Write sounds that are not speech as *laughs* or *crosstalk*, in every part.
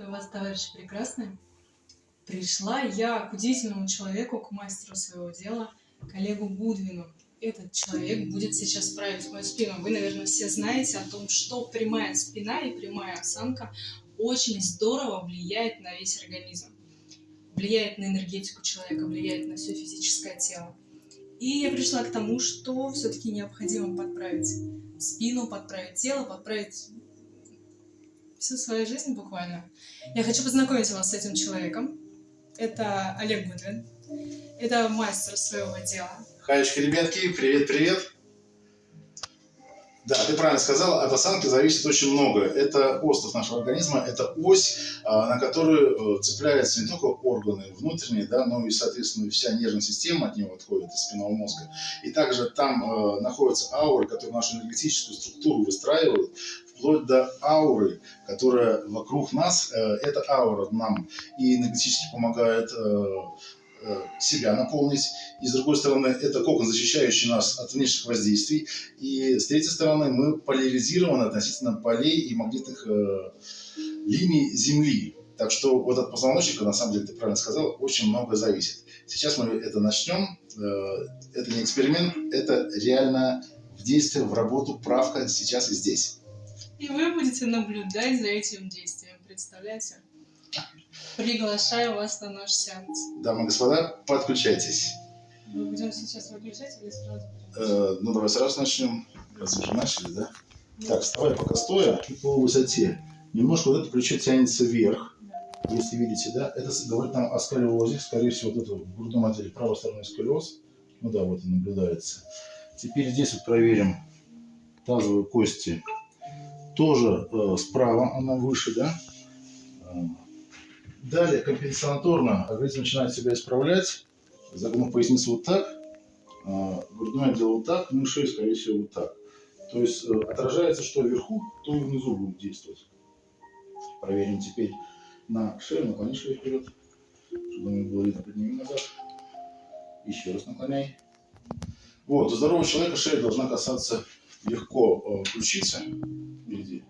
Приветствую вас, товарищи прекрасные. Пришла я к удивительному человеку, к мастеру своего дела, коллегу Гудвину. Этот человек будет сейчас править мою спину. Вы, наверное, все знаете о том, что прямая спина и прямая осанка очень здорово влияет на весь организм. Влияет на энергетику человека, влияет на все физическое тело. И я пришла к тому, что все-таки необходимо подправить спину, подправить тело, подправить всю свою жизнь буквально. Я хочу познакомить вас с этим человеком. Это Олег Гудвин. Это мастер своего дела. Хаечка, ребятки, привет-привет. Да, ты правильно сказал, от осанки зависит очень много. Это остов нашего организма, это ось, а, на которую э, цепляются не только органы внутренние, да, но и, соответственно, вся нервная система от него отходит из спинного мозга. И также там э, находятся ауры, которые нашу энергетическую структуру выстраивают, вплоть до ауры, которая вокруг нас. Э, эта аура нам и энергетически помогает Э, себя наполнить. И с другой стороны, это кокон, защищающий нас от внешних воздействий. И с третьей стороны, мы поляризированы относительно полей и магнитных э, линий Земли. Так что вот от позвоночника, на самом деле, ты правильно сказал, очень много зависит. Сейчас мы это начнем. Э, это не эксперимент, это реально в действие, в работу, правка сейчас и здесь. И вы будете наблюдать за этим действием, представляете? Приглашаю вас на наш сеанс. Дамы и господа, подключайтесь. Мы будем сейчас выключать или сразу? Э, ну, давай сразу начнем. Раз уже начали, да? Нет. Так, вставай пока стоя по высоте. Немножко вот это плечо тянется вверх. Да. Если видите, да? Это говорит нам о сколиозе. Скорее всего, вот это в грудном отделе правой стороны сколиоз. Ну да, вот он наблюдается. Теперь здесь вот проверим тазовые кости. Тоже э, справа она выше, да? Э, Далее компенсаторно организм начинает себя исправлять, загнув поясницу вот так, а, грудное отдел вот так, ну и шею, скорее всего, вот так. То есть э, отражается, что вверху, то и внизу будет действовать. Проверим теперь на шею, наклони шею вперед, чтобы мне было видно, подними назад. Еще раз наклоняй. Вот, у здорового человека шея должна касаться легко э, ключицы впереди.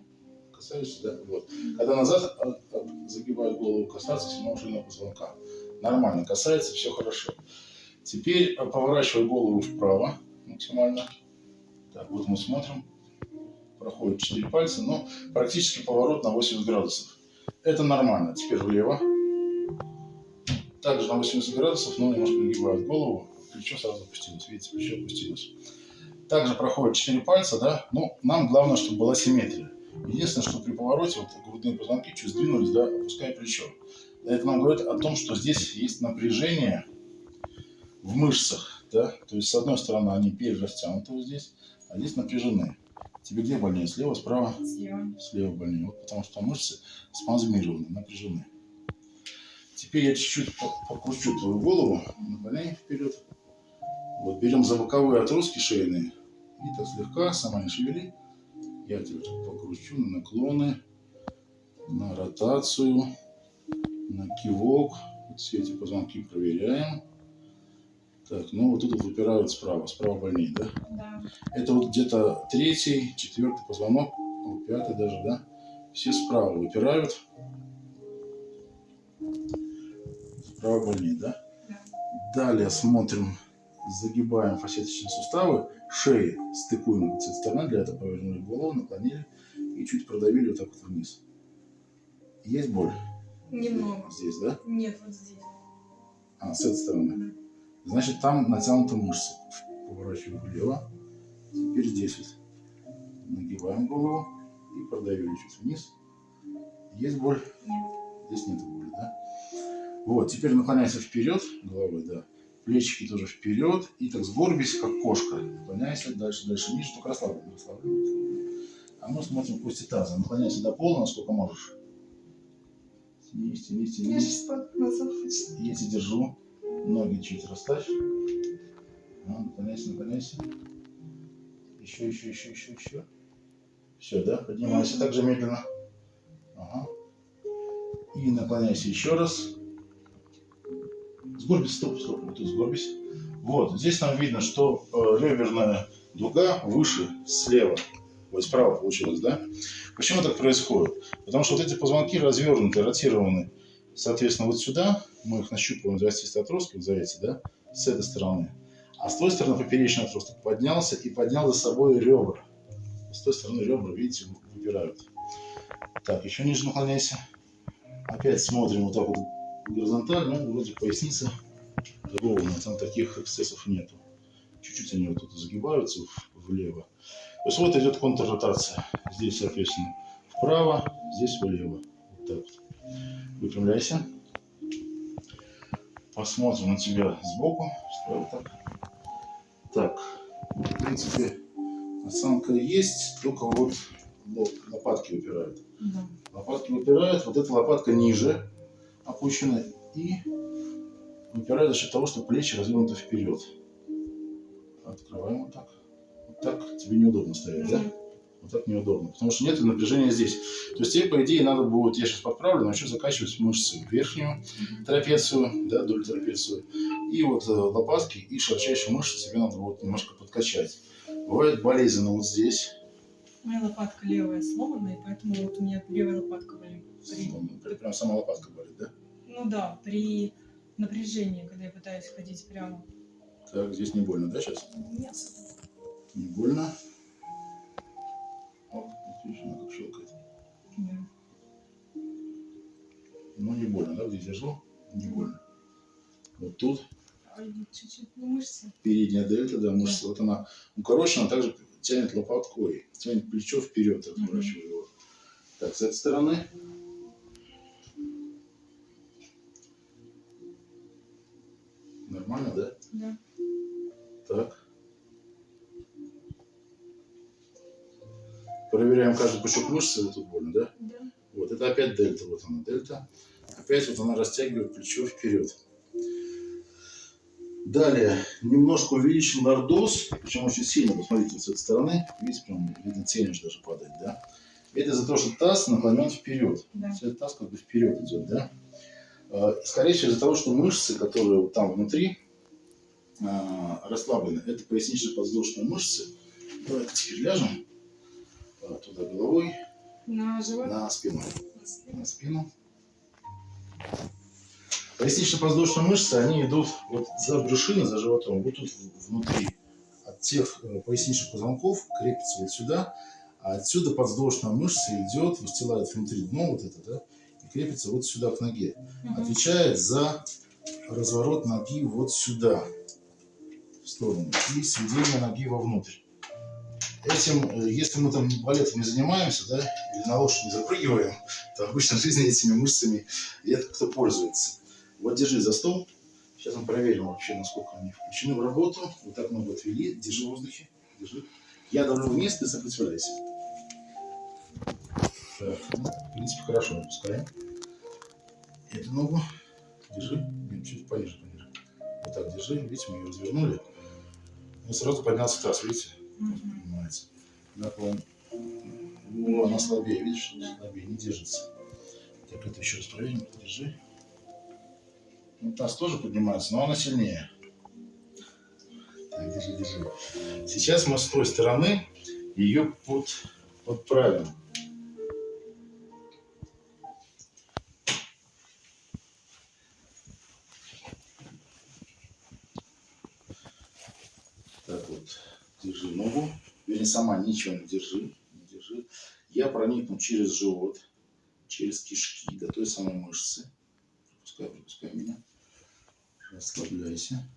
Касаешься, да? Вот. Когда назад загибает голову, касаться седьмого шейного позвонка. Нормально, касается, все хорошо. Теперь э, поворачивай голову вправо максимально. Так, вот мы смотрим. Проходит 4 пальца, но практически поворот на 80 градусов. Это нормально. Теперь влево. Также на 80 градусов, но немножко нагибает голову. Плечо сразу опустилось. Видите, плечо опустилось. Также проходит 4 пальца, да. Но нам главное, чтобы была симметрия. Единственное, что при повороте вот грудные позвонки чуть сдвинулись, да, опуская плечо. Это нам говорит о том, что здесь есть напряжение в мышцах, да, то есть с одной стороны они перерастянуты вот здесь, а здесь напряжены. Тебе где больнее, слева, справа? Слева. Слева больнее, вот потому что мышцы спазмированы, напряжены. Теперь я чуть-чуть покручу твою голову, наклоняй вперед. Вот берем за боковые отростки шейные и так слегка, сама не шевели, я теперь покручу на наклоны, на ротацию, на кивок. Вот все эти позвонки проверяем. Так, ну вот тут выпирают справа, справа больнее, да? Да. Это вот где-то третий, четвертый позвонок, пятый даже, да? Все справа выпирают. Справа больнее, да? Да. Далее смотрим, загибаем фасеточные суставы шеи стыкуем с этой стороны, для этого повернули голову, наклонили и чуть продавили вот так вот вниз. Есть боль? Немного. Здесь, да? Нет, вот здесь. А, с этой стороны. Значит, там натянута мышца. Поворачиваем влево. Теперь здесь вот. Нагибаем голову и продавили чуть вниз. Есть боль? Нет. Здесь нет боли, да? Вот, теперь наклоняйся вперед головой, да плечики тоже вперед, и так сгорбись, как кошка. Наклоняйся дальше, дальше, ниже, только расслабленно, расслабленно. А мы смотрим кости таза. Наклоняйся до пола, насколько можешь. Тянись, тянись, тянись. Я тебя держу. Ноги чуть расставь. А, наклоняйся, наклоняйся. Еще, еще, еще, еще, еще. Все, да? Поднимайся так же медленно. Ага. И наклоняйся еще раз. Сгорбись, стоп, стоп, вот тут сгорбись. Вот, здесь нам видно, что э, реберная дуга выше слева. Вот справа получилось, да? Почему так происходит? Потому что вот эти позвонки развернуты, ротированы, соответственно, вот сюда. Мы их нащупываем за отросток, за эти, да? С этой стороны. А с той стороны поперечный отросток поднялся и поднял за собой ребра. С той стороны ребра, видите, выбирают. Так, еще ниже наклоняйся. Опять смотрим вот так вот горизонтально. Ну, вроде поясница ровно, там таких эксцессов нету. Чуть-чуть они вот тут загибаются влево. То есть вот идет контрротация. Здесь, соответственно, вправо, здесь влево. Вот так вот. Выпрямляйся. Посмотрим на тебя сбоку. Вот так. Так, в принципе, осанка есть, только вот лопатки выпирают. Да. Лопатки выпирают, вот эта лопатка ниже опущена и выпирает за счет того, что плечи развернуты вперед. Открываем вот так. Вот так тебе неудобно стоять, да? Вот так неудобно, потому что нет напряжения здесь. То есть тебе, по идее, надо будет, я сейчас подправлю, начну закачивать мышцы верхнюю трапецию, да, долю трапецию, и вот э, лопатки и широчайшие мышцы тебе надо будет немножко подкачать. Бывает болезненно вот здесь. Моя лопатка левая сломанная, поэтому вот у меня левая лопатка болит. Прям сама лопатка болит, да? Ну да, при напряжении, когда я пытаюсь ходить прямо. Так, здесь не больно, да, сейчас? Не особо. Не больно. Вот видишь, она как щелкает. Да. Ну, не больно, да, здесь держу? Не больно. Вот тут Ай, Чуть-чуть, ну мышцы. передняя дельта, да, мышца, вот она укорочена, также тянет лопаткой, тянет плечо вперед, разворачивая его. Так, с этой стороны. Нормально, да? Да. Так. Проверяем каждый пучок мышцы, вот тут больно, да? Да. Вот, это опять дельта, вот она дельта. Опять вот она растягивает плечо вперед. Далее, немножко увеличил лордоз, причем очень сильно, посмотрите, с этой стороны, видите, прям видно, тень уже даже падает, да? Это из-за того, что таз наклонен вперед. Да. Этот таз как бы вперед идет, да? Э, Скорее всего, из-за того, что мышцы, которые вот там внутри, э, расслаблены, это пояснично-подвздошные мышцы. Давай теперь ляжем э, туда головой, На живот. на спину На спину. Пояснично-подвздошные мышцы, они идут вот за брюшиной, за животом, вот тут внутри. От тех поясничных позвонков крепится вот сюда, а отсюда подвздошная мышца идет, выстилает внутри дно вот это, да, крепится вот сюда к ноге. Отвечает за разворот ноги вот сюда, в сторону, и сведение ноги вовнутрь. Этим, э, если мы там балетом не занимаемся, да, или на лошадь не запрыгиваем, то обычно в жизни этими мышцами редко кто пользуется. Вот держи за стол. Сейчас мы проверим вообще, насколько они включены в работу. Вот так много отвели. Держи в воздухе. Держи. Я давлю вниз, ты сопротивляйся. Ну, в принципе, хорошо опускаем. Эту ногу держи. Нет, чуть пониже, пониже. Вот так держи. Видите, мы ее развернули. И сразу поднялся таз, видите? Мгм. поднимается. Наклон. О, она слабее, видишь, слабее, не держится. Так, это еще раз проверим. Держи. Ну, таз тоже поднимается, но она сильнее. Так, держи, держи. Сейчас мы с той стороны ее под, подправим. Вернее, сама ничего не держи. Не держи. Я проникну через живот, через кишки до той самой мышцы. Пропускай, пропускай меня. Расслабляйся.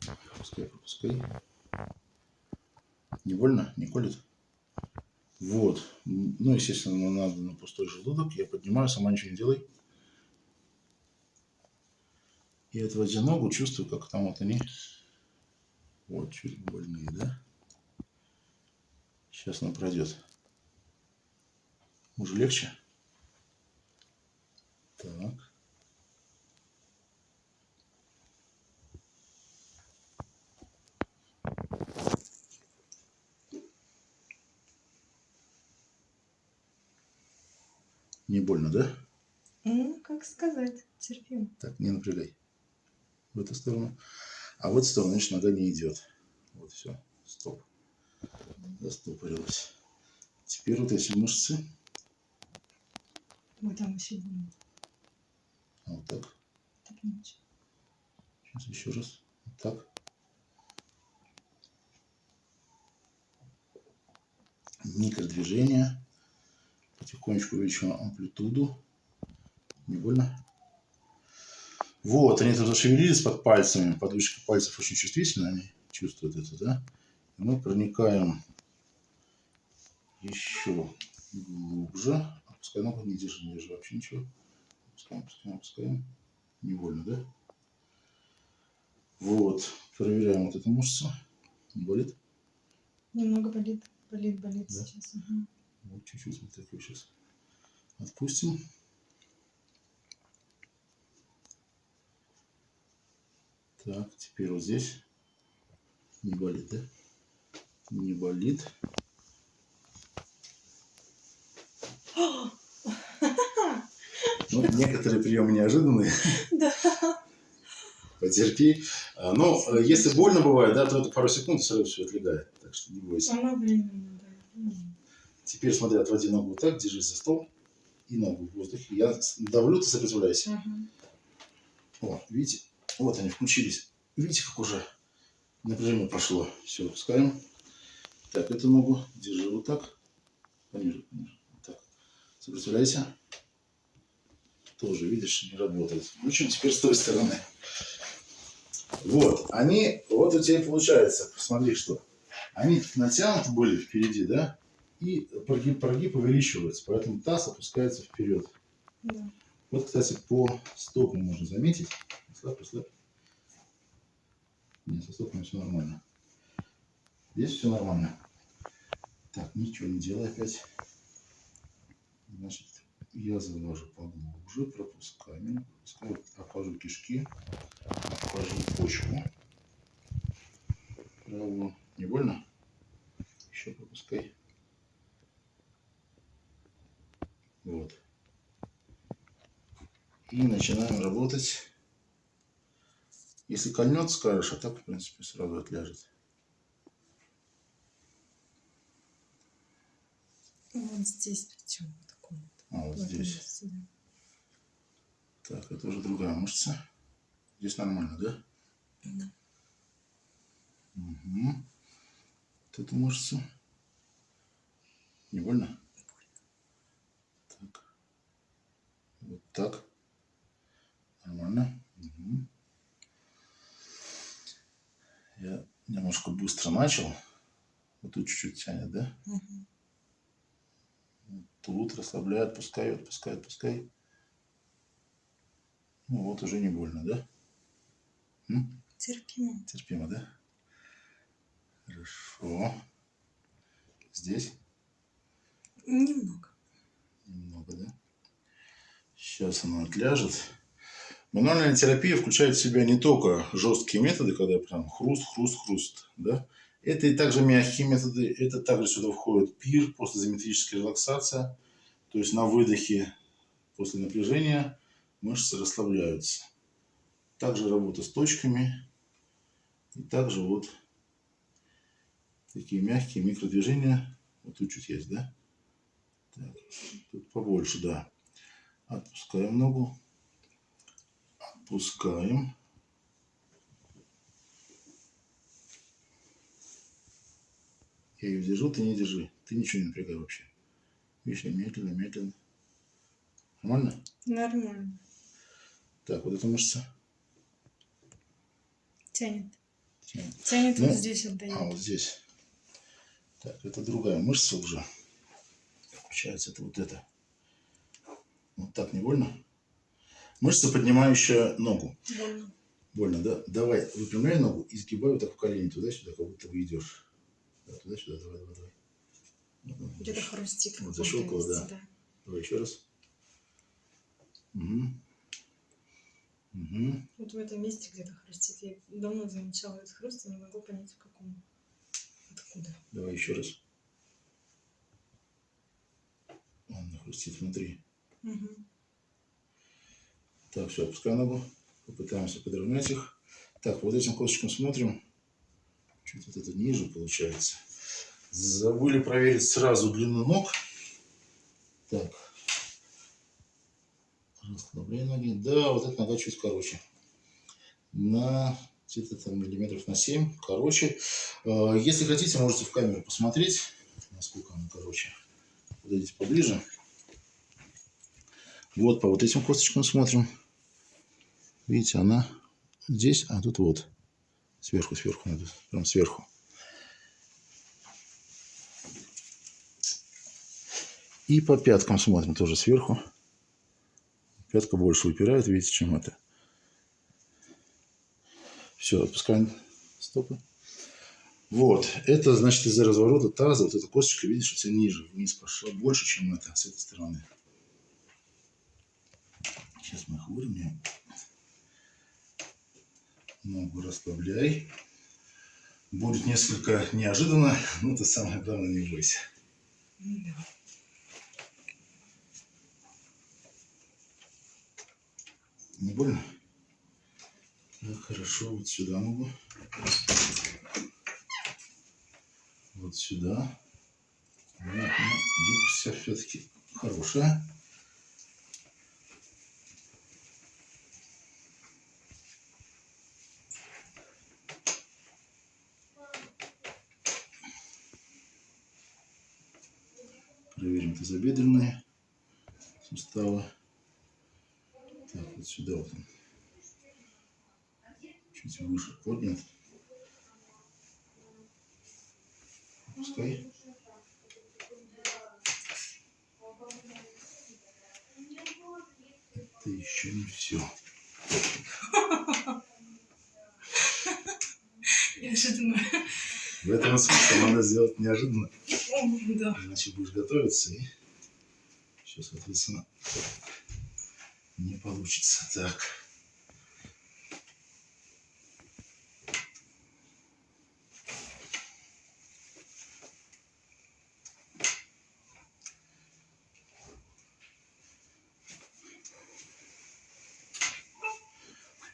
Пропускай, пропускай. Не больно? Не колет? Вот. Ну, естественно, надо на пустой желудок. Я поднимаю, сама ничего не делай. И отводя ногу, чувствую, как там вот они вот, чуть больные, да? Сейчас она пройдет. Уже легче? Так. Не больно, да? Ну, как сказать, терпим. Так, не напрягай. В эту сторону. А в эту сторону, значит, нога не идет. Вот все. Стоп. Застопорилась. Теперь вот эти мышцы. Вот там еще больно. Вот так. Так. Сейчас еще раз. Вот так. Микродвижение. Потихонечку увеличиваем амплитуду. Не больно? Вот, они тут зашевелились под пальцами. Подушечка пальцев очень чувствительна, они чувствуют это, да? Мы проникаем еще глубже. Опускай ногу, не держи, не держи вообще ничего. Опускаем, опускаем, опускаем. Не больно, да? Вот, проверяем вот эту мышцу. Не болит? Немного болит. Болит, болит Да? сейчас. Ага. Вот чуть-чуть вот такой сейчас. Отпустим. Так, теперь вот здесь. Не болит, да? Не болит. Ну, некоторые приемы неожиданные. Да. Потерпи. А, Но э, если больно бывает, да, то это пару секунд сразу все отлегает. Так что не бойся. Она временно, да. Теперь смотри, отводи ногу вот так, держись за стол и ногу в воздухе. Я давлю, ты сопротивляйся. Ага. О, видите? Вот они включились. Видите, как уже напряжение прошло. Все, опускаем. Так, эту ногу держи вот так. Пониже, пониже. Вот так. Сопротивляйся. Тоже, видишь, не работает. Включим теперь с той стороны. Вот, они, вот у тебя и получается, посмотри, что. Они натянуты были впереди, да? И прогиб, прогиб увеличивается, поэтому таз опускается вперед. Да. Вот, кстати, по стопам можно заметить. Слаб, слаб. Нет, со стопами все нормально. Здесь все нормально. Так, ничего не делай опять. Значит, я завожу поглубже, пропускаю, пропускаю, обхожу кишки, обхожу почку. Правую. Не больно? Еще пропускай. Вот. И начинаем работать. Если кольнет, скажешь, а так, в принципе, сразу отляжет. Вот здесь причем вот. А, вот здесь. месте, да. Так, это уже другая мышца. Здесь нормально, да? Да. Угу. Вот эту мышцу. Не больно? Так. Вот так. Нормально. Мгм. Я немножко быстро начал. Вот тут чуть-чуть тянет, да? Мгм. Тут расслабляй, отпускай, отпускай, отпускай. Ну вот уже не больно, да? М? Терпимо. Терпимо, да? Хорошо. Здесь Немного. немного, да? Сейчас оно отляжет. Мануальная терапия включает в себя не только жесткие методы, когда прям хруст, хруст, хруст, да? Это и также мягкие методы, это также сюда входит пир, постизометрическая релаксация, то есть на выдохе после напряжения мышцы расслабляются. Также работа с точками, и также вот такие мягкие микродвижения. Вот тут чуть есть, да? Так, тут побольше, да. Отпускаем ногу. Отпускаем. Я ее держу, ты не держи. Ты ничего не напрягай вообще. Видишь, я медленно, медленно. Нормально? Нормально. Так, вот эта мышца. Тянет. Тянет. Тянет Ну, вот здесь отдает. А, вот здесь. Так, это другая мышца уже. Получается, это вот это. Вот так не больно? Мышца, поднимающая ногу. Больно. Больно, да? Давай, выпрямляй ногу и сгибай вот так в колени туда-сюда, как будто вы идешь. Да, туда-сюда, давай, давай, давай. Ну, Где-то хрустит. Вот защелкало, месте, да. Давай еще раз. Угу. Угу. Вот в этом месте где-то хрустит. Я давно замечала этот хруст, и не могу понять, в каком. Откуда. Давай еще раз. Он хрустит внутри. Мгм. Так, все, опускай ногу. Попытаемся подровнять их. Так, вот этим косточком смотрим. Чуть вот это ниже получается. Забыли проверить сразу длину ног. Так. Расслабляй ноги. Да, вот эта нога чуть короче. На где-то там миллиметров на 7. Короче. Э, Если хотите, можете в камеру посмотреть, насколько она короче. Подойдите поближе. Вот по вот этим косточкам смотрим. Видите, она здесь, а тут вот. Сверху, сверху надо. Прям сверху. И по пяткам смотрим тоже сверху. Пятка больше выпирает, видите, чем это. Все, отпускаем стопы. Вот, это значит из-за разворота таза, вот эта косточка, видишь, тебя ниже, вниз пошла, больше, чем это, с этой стороны. Сейчас мы их выровняем. Ногу расслабляй. Будет несколько неожиданно, но ты самое главное не бойся. Да. Не больно? Так, хорошо, вот сюда ногу. Вот сюда. Вот, ну, гибкость все-таки хорошая. Проверим тазобедренные суставы. Так, вот сюда вот он. Чуть выше поднят. Пускай. Это еще не все. Неожиданно. В этом и смысл надо сделать неожиданно. Да. Иначе будешь готовиться и все, соответственно, не получится. Так.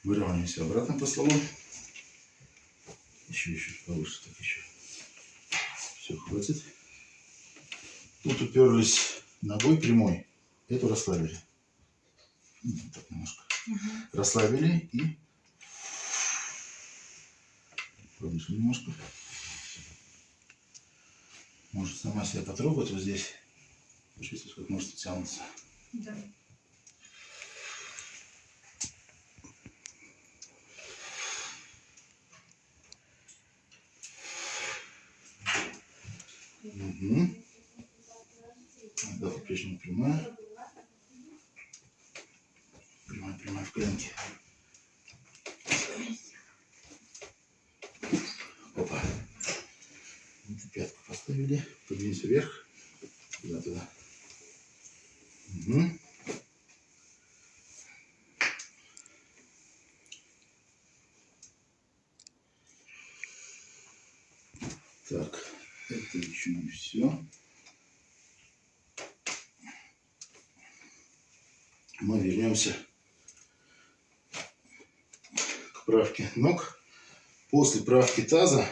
Выравниваемся обратно по столу. Еще, еще повыше, так еще. Все, хватит. Тут уперлись ногой прямой. Эту расслабили. Ну, Так немножко. Мгм. Расслабили и повыше немножко. Может сама себя потрогать вот здесь. Почувствовать, как может тянуться. Да. Угу. По-прежнему прямая. Прямая, прямая в коленке. Опа. Пятку поставили. Подвинься вверх. Туда, туда. Угу. Так, это еще не все. Мы вернемся к правке ног. После правки таза,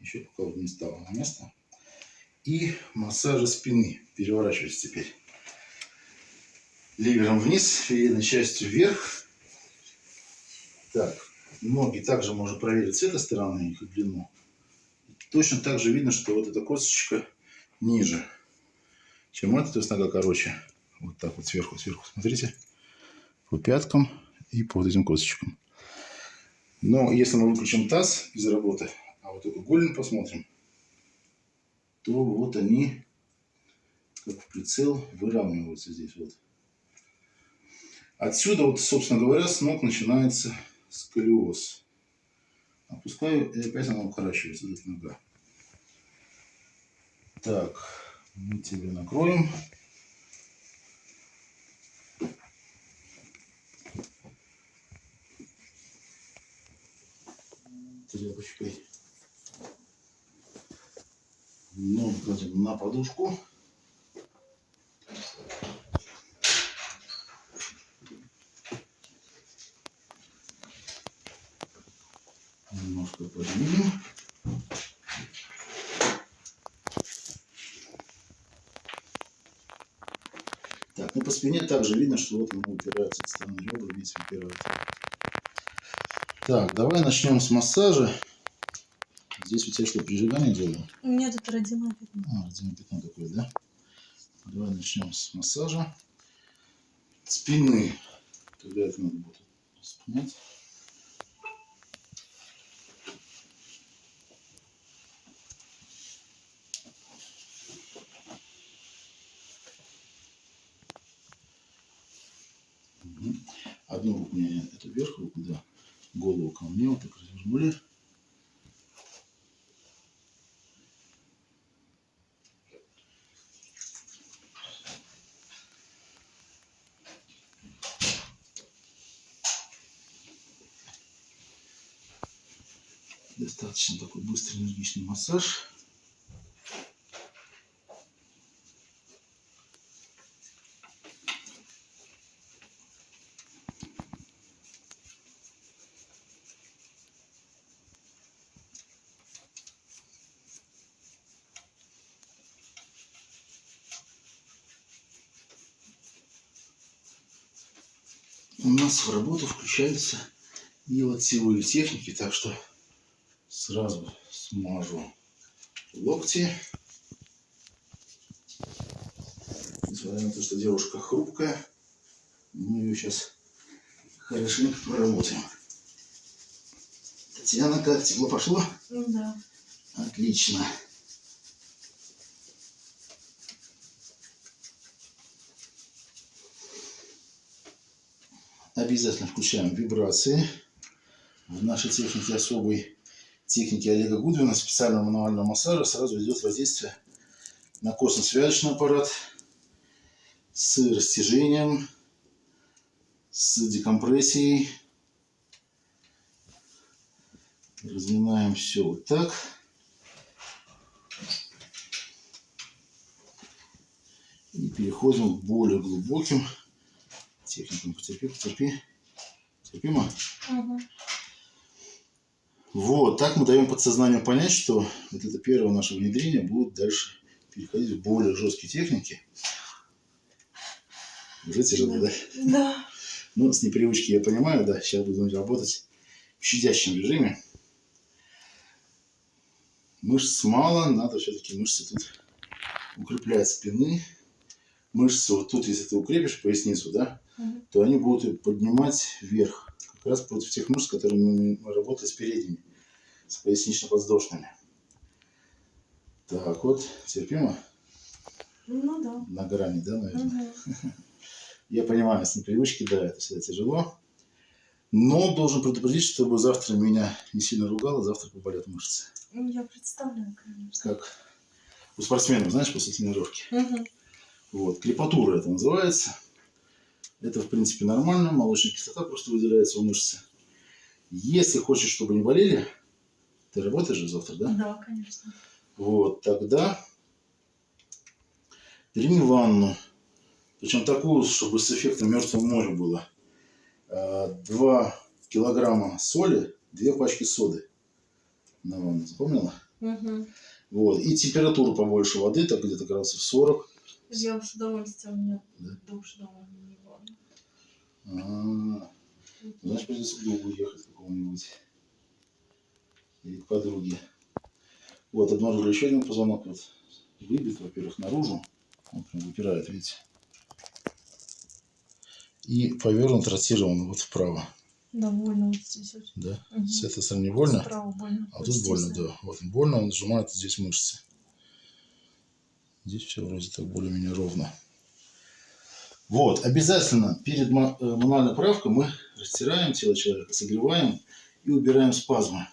еще пока не стало на место, и массажа спины. Переворачивайся теперь. Ливером вниз, передней частью вверх. Так, ноги также можно проверить с этой стороны, их длину. Точно так же видно, что вот эта косточка ниже, чем эта, то есть нога короче. Вот так вот сверху, сверху, смотрите. По пяткам и по вот этим косточкам. Но если мы выключим таз из работы, а вот только голень посмотрим, то вот они, как в прицел, выравниваются здесь вот. Отсюда вот, собственно говоря, с ног начинается сколиоз. Опускаю, и опять она укорачивается, эта нога. Так, мы тебе накроем. тряпочкой нож кладем на подушку. Немножко поднимем. Так, ну по спине также видно, что вот она упирается, стороны ребра, видите, упирается. Так, давай начнем с массажа. Здесь у тебя что, прижигание делаю? У меня тут родимое пятно. А, родимое пятно такое, да? Давай начнем с массажа спины. Тогда это надо будет. Мгм. Одну руку мне, это вверх руку, да. Голову ко мне, вот так развернули. Достаточно такой быстрый энергичный массаж. У нас в работу включаются и локтевые техники, так что сразу смажу локти. Несмотря на то, что девушка хрупкая, мы ее сейчас хорошенько проработаем. Татьяна, как тепло пошло? Ну да. Отлично. Обязательно включаем вибрации. В нашей технике особой техники Олега Гудвина, специального мануального массажа, сразу идет воздействие на костно-связочный аппарат с растяжением, с декомпрессией. Разминаем все вот так. И переходим к более глубоким техникам. Потерпи, потерпи. Терпимо? Ага. Вот, так мы даем подсознанию понять, что вот это первое наше внедрение будет дальше переходить в более жесткие техники. Уже тяжело, да? Да. Ну, с непривычки я понимаю, да, сейчас будем работать в щадящем режиме. Мышц мало, надо все-таки мышцы тут укреплять спины. Мышцы вот тут, если ты укрепишь поясницу, да, То они будут поднимать вверх. Как раз против тех мышц, которые мы работали с передними, с пояснично-подвздошными. Так вот, терпимо? Ну да. На грани, да, наверное? Мгм. *laughs* Я понимаю, с непривычки, да, это всегда тяжело. Но должен предупредить, чтобы завтра меня не сильно ругало, завтра поболят мышцы. Ну, Я представляю, конечно. Как у спортсменов, знаешь, после тренировки. Мгм. Вот, крепатура это называется. Это, в принципе, нормально. Молочная кислота просто выделяется у мышцы. Если хочешь, чтобы не болели, ты работаешь же завтра, да? Да, конечно. Вот, тогда прими ванну. Причем такую, чтобы с эффектом мертвого моря было. А, Два килограмма соли, две пачки соды на ванну. Запомнила? Мгм. Вот. И температуру побольше воды, так где-то градусов 40. Я с удовольствием, у меня Да? душ дома не было. А, Значит, придется другу ехать какому-нибудь. Или к подруге. Вот, обнаружили еще один позвонок. Вот, выбит, во-первых, наружу. Он прям выпирает, видите. И повернут, ротирован вот вправо. Довольно вот здесь вот. Да? Мгм. С этой стороны больно, Справа больно. а тут больно, да. Вот больно, он сжимает здесь мышцы. Здесь все вроде так более-менее ровно. Вот, обязательно перед э, мануальной правкой мы растираем тело человека, согреваем и убираем спазмы.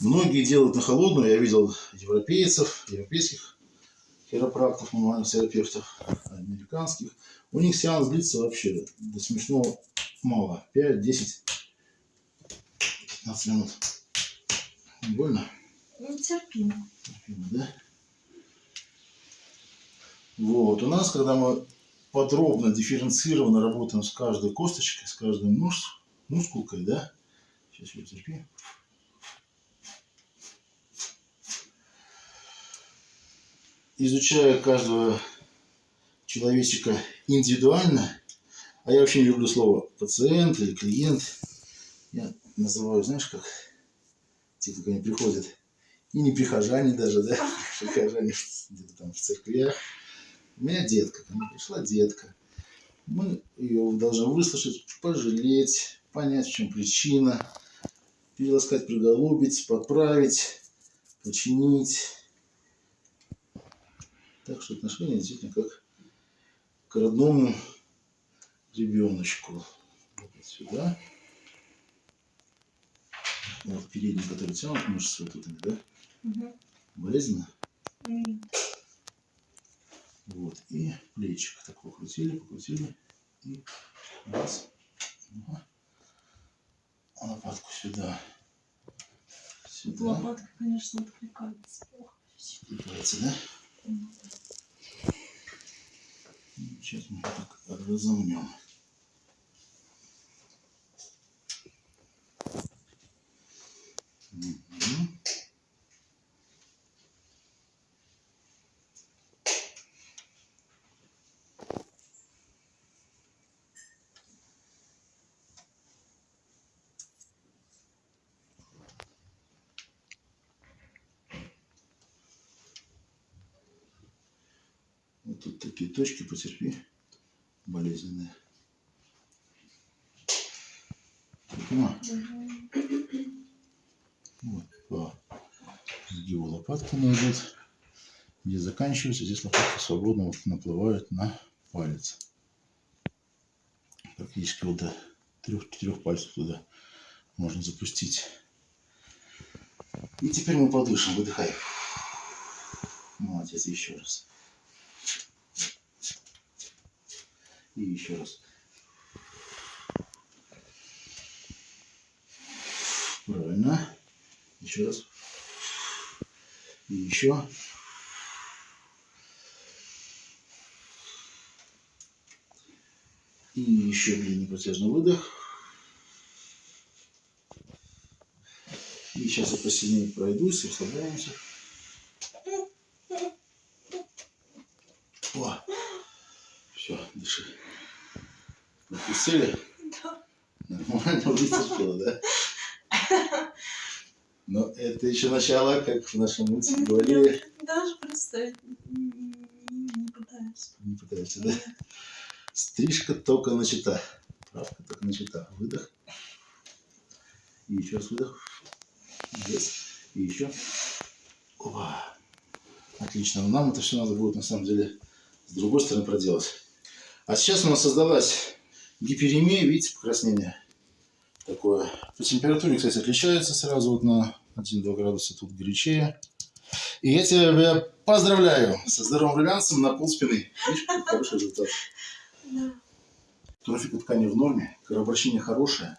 Многие делают на холодную, я видел европейцев, европейских хиропрактов, мануальных терапевтов, американских. У них сеанс длится вообще до смешного мало. 5, 10, 15 минут. Не больно? Ну, терпимо. Терпимо, да? Вот, у нас, когда мы подробно, дифференцированно работаем с каждой косточкой, с каждой мышц, мускулкой, да? Сейчас я терпи. Изучая каждую человечика индивидуально, а я вообще не люблю слово пациент или клиент. Я называю, знаешь, как те, кто ко мне приходят, и не прихожане даже, да, *laughs* прихожане где-то там в церквях. У меня детка, ко мне пришла детка. Мы ее должны выслушать, пожалеть, понять, в чем причина, переласкать, приголубить, поправить, починить. Так что отношения действительно как к родному ребеночку. Вот сюда. Вот передний, который тянут мышцы вот тут, да? Мгм. Болезненно? М, Вот. И плечик так покрутили, покрутили. И раз. Ага. А Лопатку сюда. Сюда. Лопатка, конечно, откликается. Ох, Откликается, да? Ну, Сейчас мы так разомнем. Мгм. Тут такие точки, потерпи, болезненные. Мгм. Вот, по сгибу лопатки найдут. Где заканчивается, здесь лопатка свободно вот наплывает на палец. Практически вот до трех-четырех пальцев туда можно запустить. И теперь мы подышим, выдыхай. Молодец, еще раз. И еще раз. Правильно. Еще раз. И еще. И еще длинный протяжный выдох. И сейчас я посильнее пройдусь, расслабляемся. О, все, дыши. Отпустили? Да. Нормально вытерпела, да? Но это еще начало, как в нашем мультике говорили. Даже представить не, пытаюсь. Не пытаешься, да? Стрижка только начата. Правка только начата. Выдох. И еще раз выдох. Здесь. И еще. Опа. Отлично. Но нам это все надо будет на самом деле с другой стороны проделать. А сейчас у нас создалась гиперемия, видите, покраснение такое. По температуре, кстати, отличается сразу вот на 1-2 градуса тут горячее. И я тебя поздравляю со здоровым румянцем на пол спины. Видишь, хороший результат. Да. Трофика ткани в норме, кровообращение хорошее.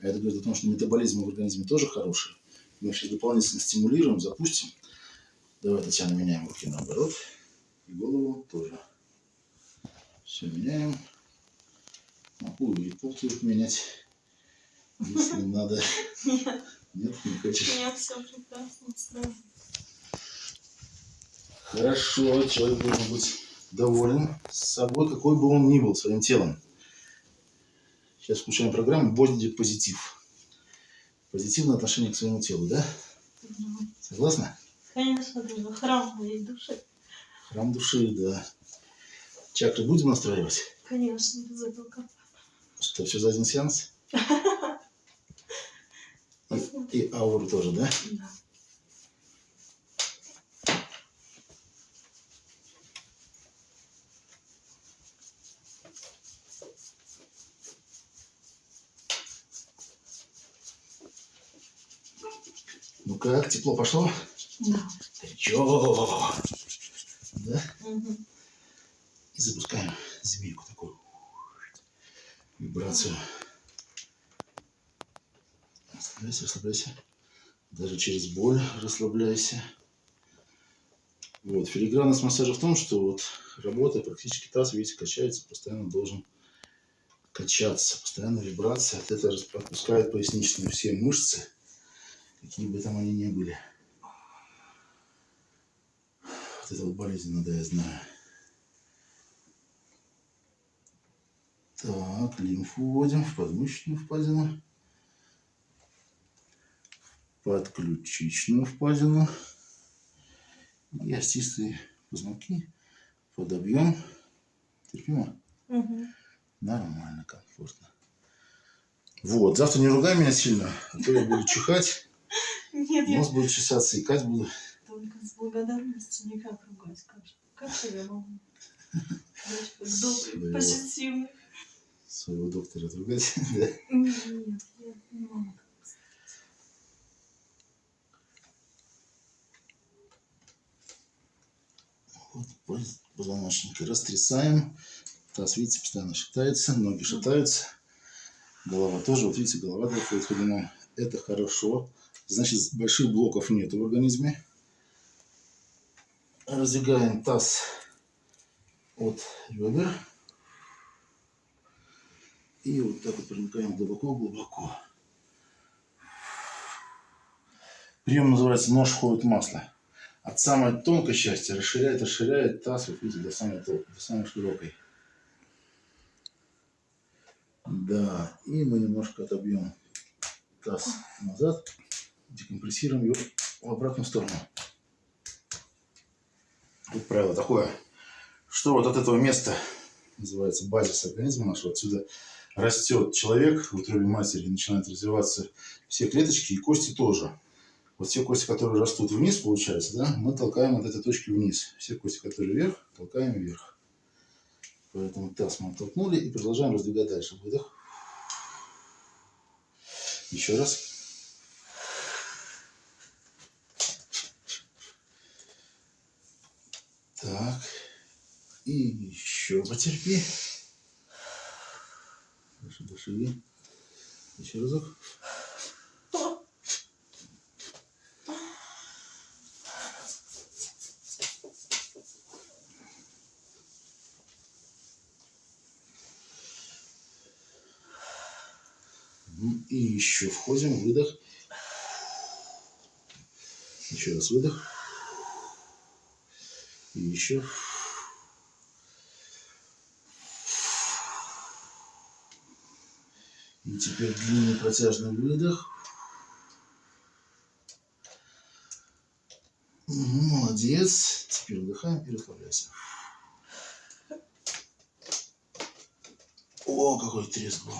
А это говорит о том, что метаболизм в организме тоже хороший. Мы сейчас дополнительно стимулируем, запустим. Давай, Татьяна, меняем руки наоборот. И голову тоже. Все меняем. Могу и пол тоже менять, если *laughs* надо. Нет, Нет, не хочешь. меня все прекрасно. Хорошо, человек должен быть доволен собой, какой бы он ни был, своим телом. Сейчас включаем программу Body позитив. Позитивное отношение к своему телу, да? Мгм. Согласна? Конечно, храм моей души. Храм души, да. Чакры будем настраивать? Конечно, без этого как. Что, все за один сеанс? *laughs* И, и ауру тоже, да? Да. Ну как, тепло пошло? Да. Горячо. Да? Мгм. И запускаем змейку такую. Вибрацию. Расслабляйся, расслабляйся. Даже через боль расслабляйся. Вот. Филигранность массажа в том, что вот работая практически таз, видите, качается, постоянно должен качаться. Постоянно вибрация. От этого отпускает поясничные все мышцы, какие бы там они ни были. Вот это вот болезненно, да, я знаю. Так, лимфу вводим в подмышечную впадину. Подключичную впадину. И остистые позвонки подобьем. Терпимо? Мгм. Нормально, комфортно. Вот, завтра не ругай меня сильно, а то я буду чихать, Нет, нос будет чесаться, икать буду. только с благодарностью никак ругать. Как, же- как же я могу? Позитивный. Своего доктора отругать. да. Нет, я не могу. Вот поз- позвоночники растрясаем. Таз, видите, постоянно шатается, ноги шатаются. Голова тоже, вот видите, голова доходит ходуном. Это хорошо. Значит, больших блоков нет в организме. Раздвигаем таз от ребер. И вот так вот проникаем глубоко-глубоко. Прием называется «Нож входит в масло». От самой тонкой части расширяет, расширяет таз, вот видите, до самой, до самой широкой. Да, и мы немножко отобьем таз назад, декомпрессируем его в обратную сторону. Тут правило такое, что вот от этого места, называется базис организма нашего, отсюда растет человек в утробе матери, начинают развиваться все клеточки и кости тоже. Вот все кости, которые растут вниз, получается, да, мы толкаем от этой точки вниз. Все кости, которые вверх, толкаем вверх. Поэтому таз мы оттолкнули и продолжаем раздвигать дальше. Выдох. Еще раз. Так. И еще потерпи. Дыши. Еще разок. Мгм. И еще входим, выдох. Еще раз выдох. И еще. И теперь длинный протяжный выдох. Молодец. Теперь вдыхаем и расслабляйся. О, какой треск был.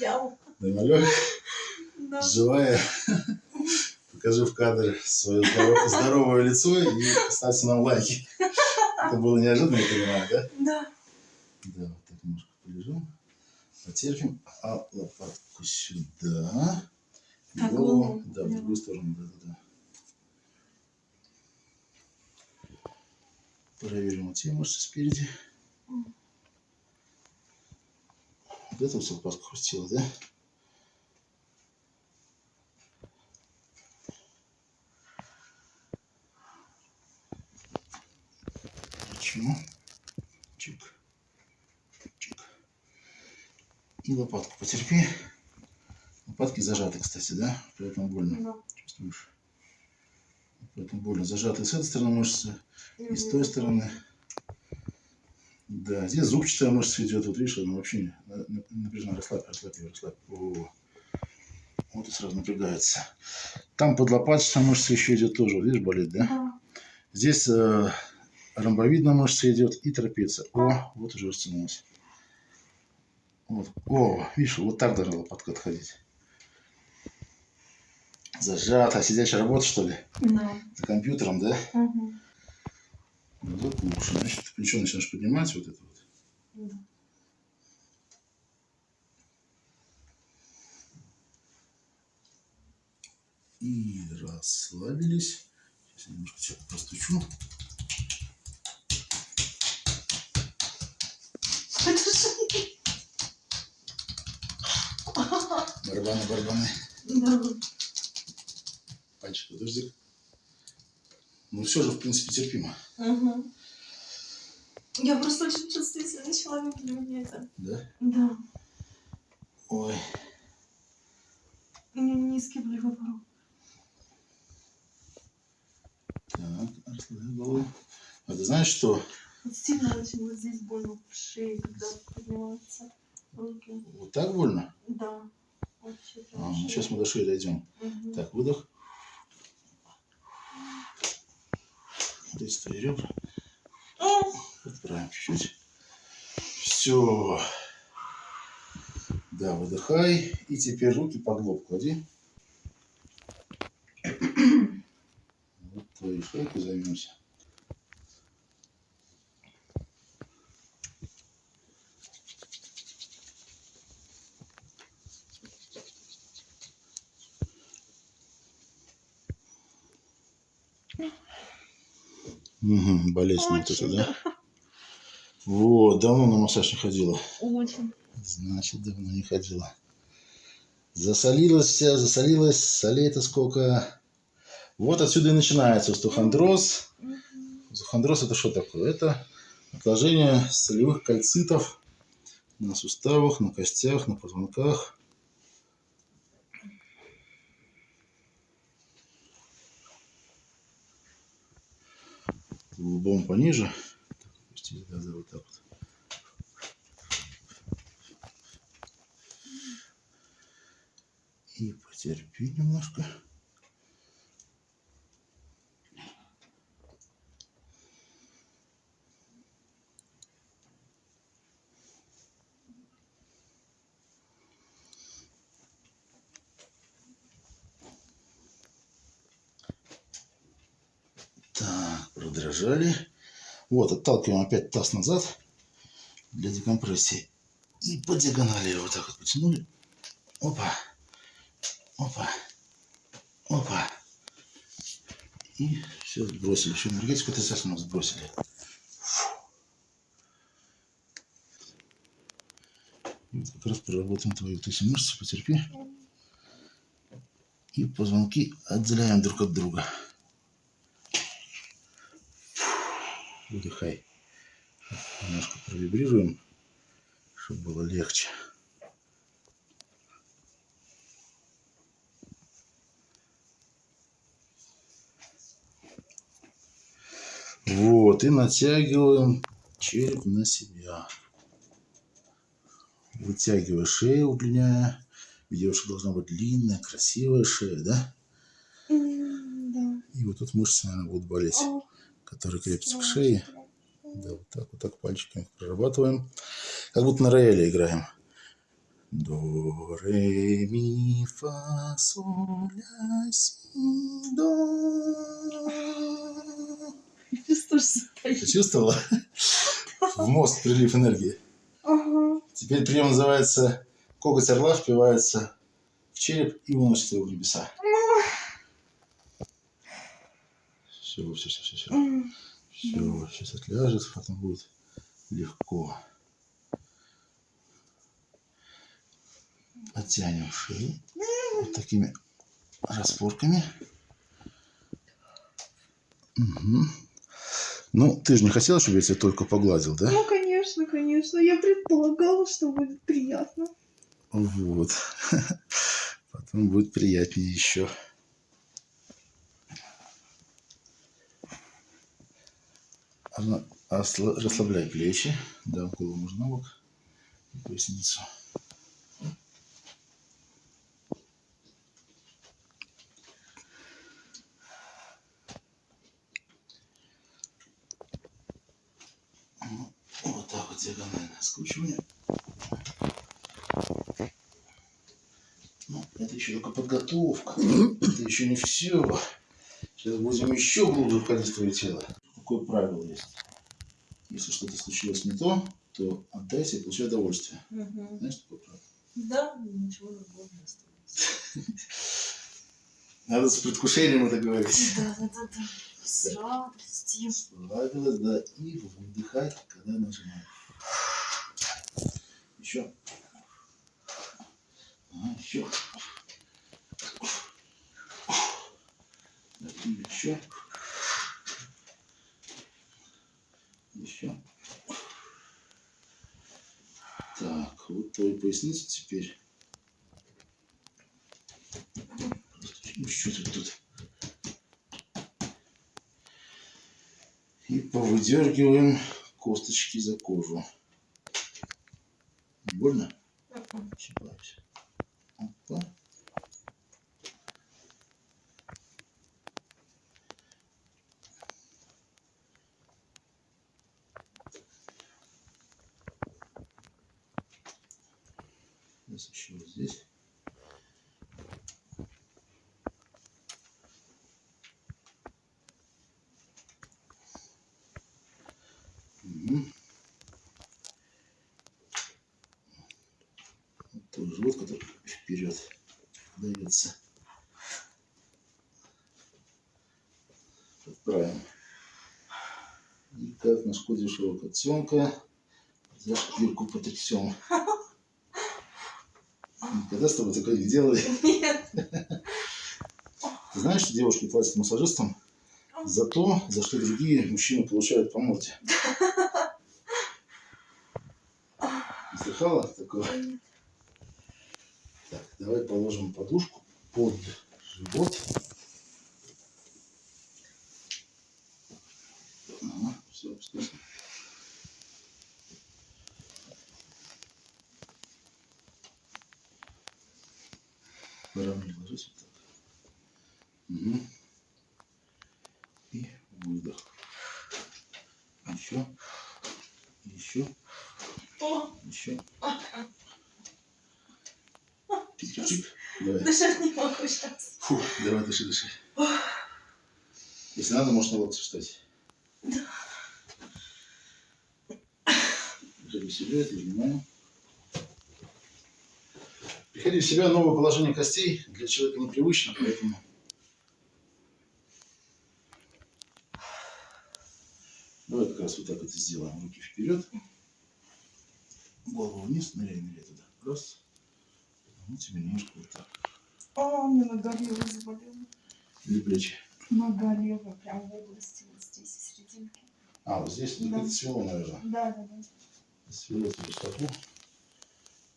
Я? Нормалек. Да. живая. Покажи в кадр свое здоровое, здоровое лицо и ставьте нам лайки. Это было неожиданно, я понимаю, да? Да. Да, полежим. Потерпим. А лопатку сюда. И голову, голову. да, в другую сторону, да, да, да. Проверим вот те мышцы спереди. Вот это вот лопатка хрустила, да? Почему? Чик. И лопатку потерпи. Лопатки зажаты, кстати, да? Поэтому больно. Да. Чувствуешь? Поэтому больно. Зажаты с этой стороны мышцы и с той стороны. Да, здесь зубчатая мышца идет. Вот видишь, она вообще не- на- на- напряжена. Расслабь, расслабь ее, расслабь. О, Вот и сразу напрягается. Там под лопаточной мышца еще идет тоже. Видишь, болит, да? Да. Здесь э, ромбовидная мышца идет и трапеция. О, вот уже растянулась. Вот. О, видишь, вот так должна лопатка отходить. Зажата. Сидячая работа, что ли? Да. За компьютером, да? Ну, вот лучше. Значит, ты плечо начинаешь поднимать вот это вот. Да. И расслабились. Сейчас я немножко тебя простучу. Это Барабаны, барабаны. Да. Пальчик, подожди. Ну, все же, в принципе, терпимо. Мгм. Я просто очень чувствительный человек для меня это. Да? Да. Ой. У меня низкий болевой порог. Так, голову. А ты знаешь, что Вот сильно очень вот здесь больно в шее, когда поднимаются руки. Вот так больно? Да. Сейчас мы до шеи дойдем. Мгм. Так, выдох. Здесь твои ребра. Подправим чуть-чуть. Все. Да, выдыхай. И теперь руки под лоб клади. Вот твою шейку займемся. Угу, болезненно вот это, Очень, да? Вот, давно на массаж не ходила. Очень. Значит, давно не ходила. Засолилась вся, засолилась. Солей-то сколько. Вот отсюда и начинается остеохондроз. Остеохондроз это что такое? Это отложение солевых кальцитов на суставах, на костях, на позвонках. Лбом пониже. Да, вот так вот. И потерпи немножко. Продрожали. Вот, отталкиваем опять таз назад для декомпрессии. И по диагонали вот так вот потянули. Опа. Опа. Опа. И все сбросили. Еще энергетику отрицательную сбросили. Вот как раз проработаем твои вот эти мышцы, потерпи. И позвонки отделяем друг от друга. Выдыхай. Немножко провибрируем, чтобы было легче. Вот, и натягиваем череп на себя. Вытягивая шею, удлиняя. У девушек должна быть длинная, красивая шея, да? Да. И вот тут мышцы, наверное, будут болеть, О, которые крепятся к шее. Да, вот так, вот так пальчиками прорабатываем. Как будто на рояле играем. До, ре, ми, фа, соль, ля, си, до. Почувствовала? В мозг прилив энергии. Ага. Теперь прием называется коготь орла впивается в череп и уносит его в небеса. Все, все, все, все, все. Все, сейчас отляжет, потом будет легко. Подтянем шею вот такими распорками. Мгм. Ну, ты же не хотела, чтобы я тебя только погладил, да? Ну, конечно, конечно. Я предполагала, что будет приятно. Вот. *laughs* Потом будет приятнее еще. Равно- осла- Расслабляй плечи. Да, голову можно на бок. Поясницу. Вот так вот диагонально скручивание. Ну, это еще только подготовка. Это еще не все. Сейчас будем еще глубже в твое тело. Какое правило есть? Если что-то случилось не то, то отдайся и получай удовольствие. Мгм. Знаешь, такое правило? Да, ничего другого не осталось. Надо с предвкушением это говорить. Да, да, да, да. С радостью. Расслабилась, да, и выдыхать, когда нажимаешь. Еще. Ага, еще. И еще. Еще. Так, вот твою поясницу теперь. Что ты тут? И повыдергиваем косточки за кожу. Не больно? Мгм. Щипаюсь. Опа. Сейчас еще вот здесь. Мгм. Вот Тоже живот, который вперед дается. Подправим. И шкоде котенка за шкирку потрясем. Никогда с тобой такое не делали. Нет. Ты знаешь, что девушки платят массажистам за то, за что другие мужчины получают по морде? Не слыхала такого? Так, давай положим подушку под живот. Ага, все, опускайся. Выравнивай, ложись вот так. Угу. И выдох. Еще. Еще. Еще. Чик-чик-чик. Давай. дышать не могу сейчас. Фу, давай, дыши, дыши. Если надо, на локти встать. В себя, это внимание. Приходи в себя, новое положение костей для человека непривычно, поэтому... Давай как раз вот так это сделаем. Руки вперед. Голову вниз, ныряй, ныряй туда. Раз. Ну, тебе немножко вот так. О, мне нога левая заболела. Или плечи. Нога левая, прям в области, вот здесь, в серединке. А, вот здесь Да. это свело, наверное. Да, да, да. Свело тебе стопу.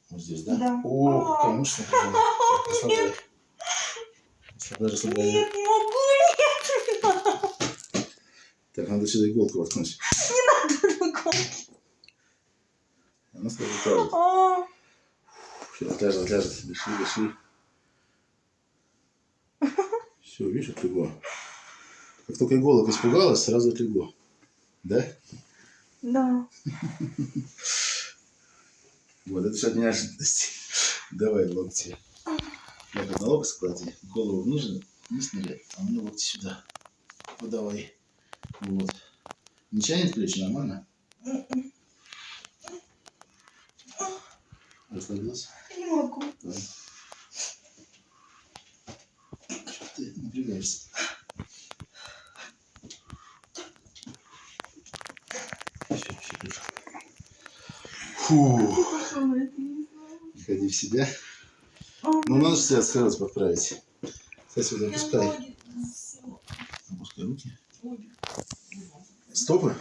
Вот здесь, да? Да. О, А. какая напряжена. Так, расслабляй. Расслабляй, расслабляй. Нет, не могу, Так, надо сюда иголку воткнуть. нет, ногу. Она сразу правит. А, Все, отляжет, отляжет. Дыши, дыши. Все, видишь, отлегло. Как только иголок испугалась, сразу отлегло. Да? Да. *laughs* Вот, это все от неожиданности. *laughs* Давай локти. Я на локоть склади, голову ниже, вниз ныряй, а мне локти сюда. Вот давай. Вот. Не тянет плечи, нормально? Расслабился? Не могу. Давай. Чё ты напрягаешься? Всё, всё, хорошо. Фу. Пошел на это, не знаю. Приходи в себя. Ну, надо себя сразу подправить. Кстати, вот я опускай. Опускай руки. Стопы?